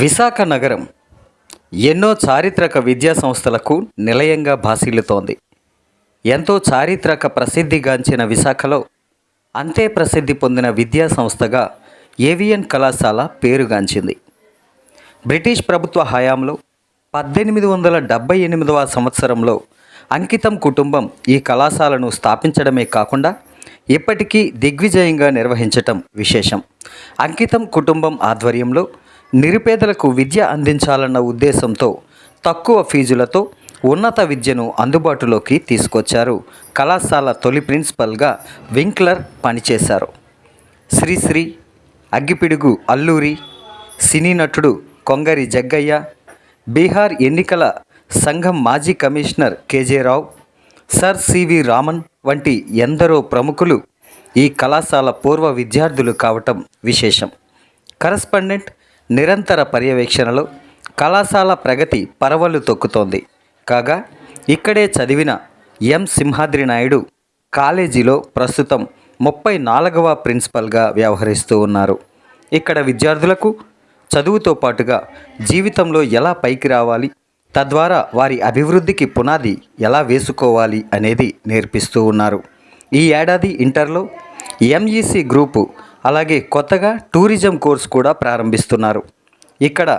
విశాఖ నగరం ఎన్నో చారిత్రక విద్యా సంస్థలకు నిలయంగా భాసిల్లుతోంది. ఎంతో చారిత్రక ప్రసిద్ధిగాంచిన విశాఖలో అంతే ప్రసిద్ధి పొందిన విద్యా సంస్థగా ఏవిఎన్ కళాశాల పేరుగాంచింది బ్రిటిష్ ప్రభుత్వ హయాంలో పద్దెనిమిది వందల డెబ్బై ఎనిమిదవ సంవత్సరంలో అంకితం కుటుంబం ఈ కళాశాలను స్థాపించడమే కాకుండా ఇప్పటికీ దిగ్విజయంగా నిర్వహించటం విశేషం. అంకితం కుటుంబం ఆధ్వర్యంలో నిరుపేదలకు విద్య అందించాలన్న ఉద్దేశంతో తక్కువ ఫీజులతో ఉన్నత విద్యను అందుబాటులోకి తీసుకొచ్చారు. కళాశాల తొలి ప్రిన్సిపల్గా వింక్లర్ పనిచేశారు. శ్రీశ్రీ అగ్గిపిడుగు అల్లూరి సినీ నటుడు కొంగరి జగ్గయ్య బీహార్ ఎన్నికల సంఘం మాజీ commissioner K J Rao sir C V Raman వంటి ఎందరో ప్రముఖులు ఈ కళాశాల పూర్వ విద్యార్థులు కావటం విశేషం. కరస్పాండెంట్ నిరంతర పర్యవేక్షణలో కళాశాల ప్రగతి పరవలు తొక్కుతోంది. కాగా ఇక్కడే చదివిన ఎం. సింహాద్రి నాయుడు కాలేజీలో ప్రస్తుతం ముప్పై నాలుగవ ప్రిన్సిపల్గా వ్యవహరిస్తూ ఉన్నారు. ఇక్కడ విద్యార్థులకు చదువుతో పాటుగా జీవితంలో ఎలా పైకి రావాలి తద్వారా వారి అభివృద్ధికి పునాది ఎలా వేసుకోవాలి అనేది నేర్పిస్తూ ఉన్నారు. ఈ ఏడాది ఇంటర్లో ఎంఈసి గ్రూపు అలాగే కొత్తగా టూరిజం కోర్స్ కూడా ప్రారంభిస్తున్నారు. ఇక్కడ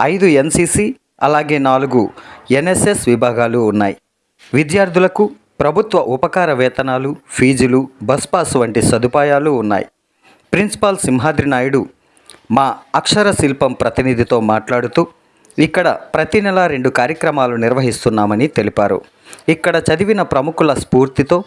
ఐదు ఎన్సిసి అలాగే నాలుగు ఎన్ఎస్ఎస్ విభాగాలు ఉన్నాయి. విద్యార్థులకు ప్రభుత్వ ఉపకార వేతనాలు ఫీజులు బస్ పాస్ వంటి సదుపాయాలు ఉన్నాయి. ప్రిన్సిపాల్ సింహాద్రి నాయుడు మా అక్షర శిల్పం ప్రతినిధితో మాట్లాడుతూ ఇక్కడ ప్రతి నెల రెండు కార్యక్రమాలు నిర్వహిస్తున్నామని తెలిపారు. ఇక్కడ చదివిన ప్రముఖుల స్ఫూర్తితో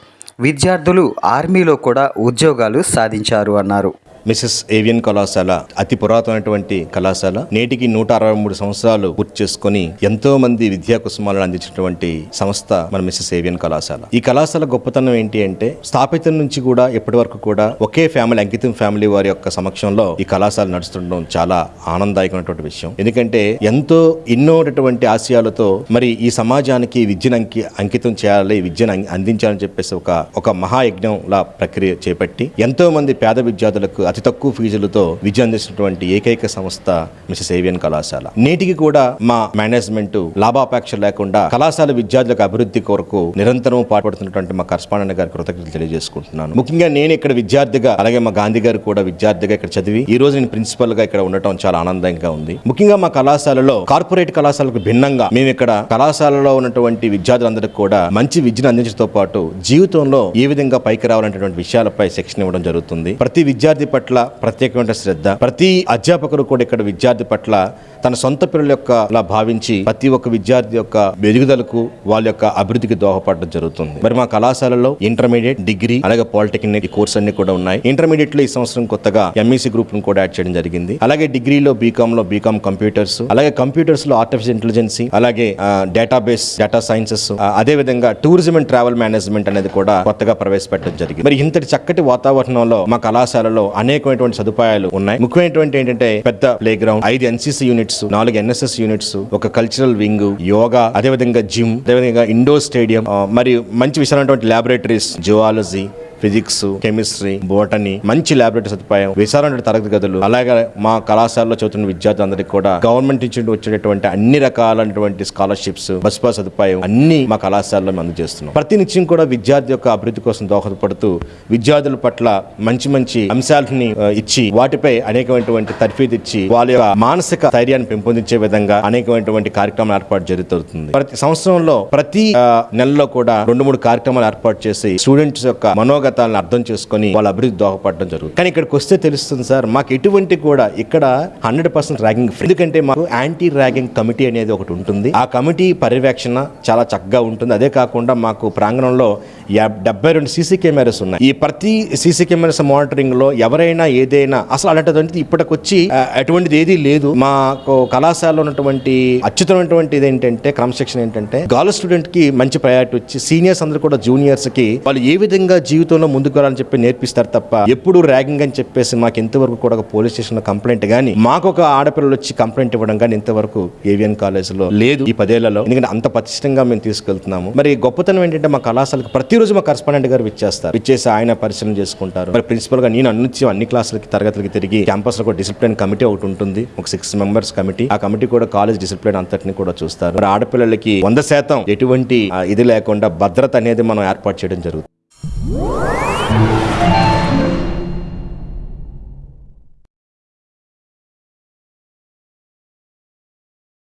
విద్యార్థులు ఆర్మీలో కూడా ఉద్యోగాలు సాధించారు అన్నారు. మిసెస్ ఏవియన్ కళాశాల అతి పురాతనటువంటి కళాశాల. నేటికి నూట అరవై మూడు సంవత్సరాలు పూర్తి చేసుకుని ఎంతో మంది విద్యా కుసుమాలను అందించినటువంటి సంస్థ మన మిసెస్ ఏవియన్ కళాశాల. ఈ కళాశాల గొప్పతనం ఏంటి అంటే స్థాపితం నుంచి కూడా ఇప్పటి వరకు కూడా ఒకే ఫ్యామిలీ అంకితం ఫ్యామిలీ వారి యొక్క సమక్షంలో ఈ కళాశాల నడుస్తుండడం చాలా ఆనందదాయకమైనటువంటి విషయం. ఎందుకంటే ఎంతో ఎన్నోటటువంటి ఆశయాలతో మరి ఈ సమాజానికి విద్యను అంకి అంకితం చేయాలి విద్యను అందించాలని చెప్పేసి ఒక ఒక మహాయజ్ఞంలా ప్రక్రియ చేపట్టి ఎంతో మంది పేద విద్యార్థులకు అతి తక్కువ ఫీజులతో విద్య అందిస్తున్నటువంటి ఏకైక సంస్థ మిసెస్ ఏవియన్ కళాశాల. నేటికి కూడా మా మేనేజ్మెంట్ లాభాపేక్ష లేకుండా కళాశాల విద్యార్థులకు అభివృద్ధి కొరకు నిరంతరం పాటుపడుతున్నటువంటి మా కరస్పాండెంట్ గారి కృతజ్ఞతలు తెలియజేసుకుంటున్నాను. ముఖ్యంగా నేను ఇక్కడ విద్యార్థిగా అలాగే మా గాంధీ గారు కూడా విద్యార్థిగా ఇక్కడ చదివి ఈ రోజు నేను ప్రిన్సిపల్గా ఇక్కడ ఉండటం చాలా ఆనందంగా ఉంది. ముఖ్యంగా మా కళాశాలలో కార్పొరేట్ కళాశాలకు భిన్నంగా మేము ఇక్కడ కళాశాలలో ఉన్నటువంటి విద్యార్థులందరికీ కూడా మంచి విద్యను అందించడంతో పాటు జీవితంలో ఏ విధంగా పైకి రావాలనేటువంటి విషయాలపై శిక్షణ ఇవ్వడం జరుగుతుంది. ప్రతి విద్యార్థి పట్ల ప్రత్యేకమైన శ్రద్ధ. ప్రతి అధ్యాపకుడు కూడా ఇక్కడ విద్యార్థి పట్ల తన సొంత పిల్లల యొక్క భావించి ప్రతి ఒక్క విద్యార్థి యొక్క ఎదుగుదలకు వాళ్ళ యొక్క అభివృద్ధికి దోహపడడం జరుగుతుంది. మరి మా కళాశాలలో ఇంటర్మీడియట్ డిగ్రీ అలాగే పాలిటెక్నిక్ కోర్స్ అన్ని కూడా ఉన్నాయి. ఇంటర్మీడియట్లో ఈ సంవత్సరం కొత్తగా ఎంఈసీ గ్రూప్ను కూడా యాడ్ చేయడం జరిగింది. అలాగే డిగ్రీలో బీకామ్లో బీకామ్ కంప్యూటర్స్ అలాగే కంప్యూటర్స్లో ఆర్టిఫిషియల్ ఇంటెలిజెన్సీ అలాగే డేటాబేస్ డేటా సైన్సెస్ అదే విధంగా టూరిజం అండ్ ట్రావెల్ మేనేజ్మెంట్ అనేది కూడా కొత్తగా ప్రవేశపెట్టడం జరిగింది. మరి ఇంతటి చక్కటి వాతావరణంలో మా కళాశాలలో అనేక అనేకమైనటువంటి సదుపాయాలు ఉన్నాయి. ముఖ్యమైనటువంటి ఏంటంటే పెద్ద ప్లే గ్రౌండ్ ఐదు ఎన్సీసీ యూనిట్స్ నాలుగు ఎన్ఎస్ఎస్ యూనిట్స్ ఒక కల్చరల్ వింగ్ యోగా అదే విధంగా జిమ్ అదేవిధంగా ఇండోర్ స్టేడియం మరియు మంచి విశాలమైనటువంటి laboratories zoology physics chemistry botany మంచి ల్యాబొరేటరీ సదుపాయం విశాలమైన తరగతి గదులు అలాగే మా కళాశాలలో చదువుతున్న విద్యార్థులందరికీ కూడా గవర్నమెంట్ నుంచి వచ్చేటటువంటి అన్ని రకాలైనటువంటి స్కాలర్షిప్స్ బస్ పాస్ సదుపాయం అన్ని మా కళాశాలలో మేము అందజేస్తున్నాం. ప్రతి నిత్యం కూడా విద్యార్థి యొక్క అభివృద్ధి కోసం దోహదపడుతూ విద్యార్థుల పట్ల మంచి మంచి అంశాలని ఇచ్చి వాటిపై అనేకమైనటువంటి తర్ఫీదు ఇచ్చి వాళ్ళ యొక్క మానసిక ధైర్యాన్ని పెంపొందించే విధంగా అనేకమైనటువంటి కార్యక్రమాలు ఏర్పాటు జరుగుతుంది. ప్రతి సంవత్సరంలో ప్రతి నెలలో కూడా రెండు మూడు కార్యక్రమాలు ఏర్పాటు చేసి స్టూడెంట్స్ యొక్క మనోగత మనోగతాలను అర్థం చేసుకొని వాళ్ళ అభివృద్ధి దోహపడడం జరుగుతుంది. కానీ ఇక్కడికి వస్తే తెలుస్తుంది సార్ మాకు ఎటువంటి కూడా ఇక్కడ హండ్రెడ్ పర్సెంట్ ర్యాగింగ్ ఫ్రీ. ఎందుకంటే మాకు యాంటీ ర్యాగింగ్ కమిటీ అనేది ఒకటి ఉంటుంది. ఆ కమిటీ పర్యవేక్షణ చాలా చక్కగా ఉంటుంది. అదే కాకుండా మాకు ప్రాంగణంలో డెబ్బై రెండు సీసీ కెమెరాస్ ఉన్నాయి. ఈ ప్రతి సీసీ కెమెరాస్ మానిటరింగ్లో ఎవరైనా ఏదైనా అసలు అలాంటిది ఇప్పటికొచ్చి అటువంటిది ఏదీ లేదు. మాకు కళాశాలలో ఉన్నటువంటి అత్యుతమైనటువంటి ఏంటంటే క్రమశిక్షణ ఏంటంటే గర్ల్ స్టూడెంట్కి మంచి ప్రయారిటీ వచ్చి సీనియర్స్ అందరూ కూడా జూనియర్స్కి వాళ్ళు ఏ విధంగా జీవితం జీవితంలో ముందుకు వెళ్ళాలని చెప్పి నేర్పిస్తారు తప్ప ఎప్పుడు ర్యాగింగ్ అని చెప్పేసి మాకు ఇంతవరకు కూడా ఒక పోలీస్ స్టేషన్లో కంప్లైంట్ కానీ మాకు ఒక ఆడపిల్లలు వచ్చి కంప్లైంట్ ఇవ్వడం కానీ ఇంతవరకు ఏవిఎన్ కాలేజ్లో లేదు ఈ పదేళ్ళలో. ఎందుకంటే అంత పటిష్టంగా మేము తీసుకెళ్తున్నాము. మరి గొప్పతనం ఏంటంటే మా కళాశాలకు ప్రతిరోజు మా కరస్పాండెంట్ గారు విచ్చేస్తారు. విచ్చేసి ఆయన పరిశీలన చేసుకుంటారు. మరి ప్రిన్సిపల్గా నేను అన్ని అన్ని క్లాసులకి తరగతులకి తిరిగి క్యాంపస్లో ఒక డిసిప్లిన్ కమిటీ ఒకటి ఉంటుంది. ఒక సిక్స్ మెంబర్స్ కమిటీ ఆ కమిటీ కూడా కాలేజ్ డిసిప్లిన్ అంతటిని కూడా చూస్తారు. మరి ఆడపిల్లలకి వంద శాతం ఎటువంటి ఇది లేకుండా భద్రత అనేది మనం ఏర్పాటు చేయడం జరుగుతుంది. Música